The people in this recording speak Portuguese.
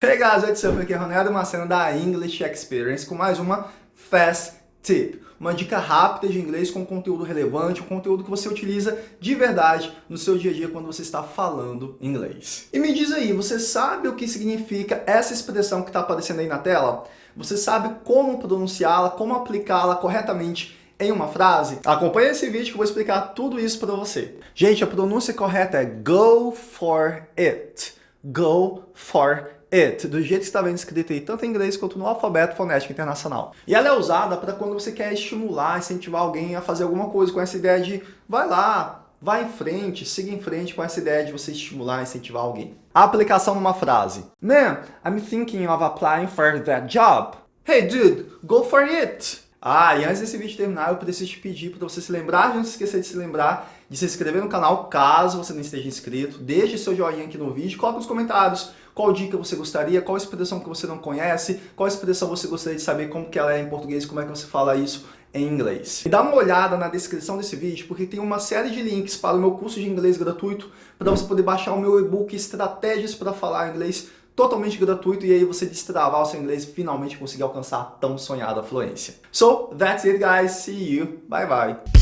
Hey guys, what's up? Aqui é Ronaldo Macena da English Experience com mais uma Fast Tip. Uma dica rápida de inglês com conteúdo relevante, um conteúdo que você utiliza de verdade no seu dia a dia quando você está falando inglês. E me diz aí, você sabe o que significa essa expressão que está aparecendo aí na tela? Você sabe como pronunciá-la, como aplicá-la corretamente em uma frase? Acompanhe esse vídeo que eu vou explicar tudo isso para você. Gente, a pronúncia correta é go for it. Go for it it, do jeito que está vendo escrito aí, tanto em inglês quanto no alfabeto fonético internacional. E ela é usada para quando você quer estimular, incentivar alguém a fazer alguma coisa com essa ideia de vai lá, vai em frente, siga em frente com essa ideia de você estimular, incentivar alguém. A aplicação numa frase. Man, I'm thinking of applying for that job. Hey dude, go for it! Ah, e antes desse vídeo terminar, eu preciso te pedir para você se lembrar, não se esquecer de se lembrar de se inscrever no canal, caso você não esteja inscrito. Deixe seu joinha aqui no vídeo, coloque nos comentários qual dica você gostaria, qual expressão que você não conhece, qual expressão você gostaria de saber como que ela é em português, como é que você fala isso em inglês. E dá uma olhada na descrição desse vídeo, porque tem uma série de links para o meu curso de inglês gratuito, para você poder baixar o meu e-book Estratégias para Falar Inglês totalmente gratuito e aí você destravar o seu inglês e finalmente conseguir alcançar a tão sonhada fluência. So, that's it guys, see you, bye bye!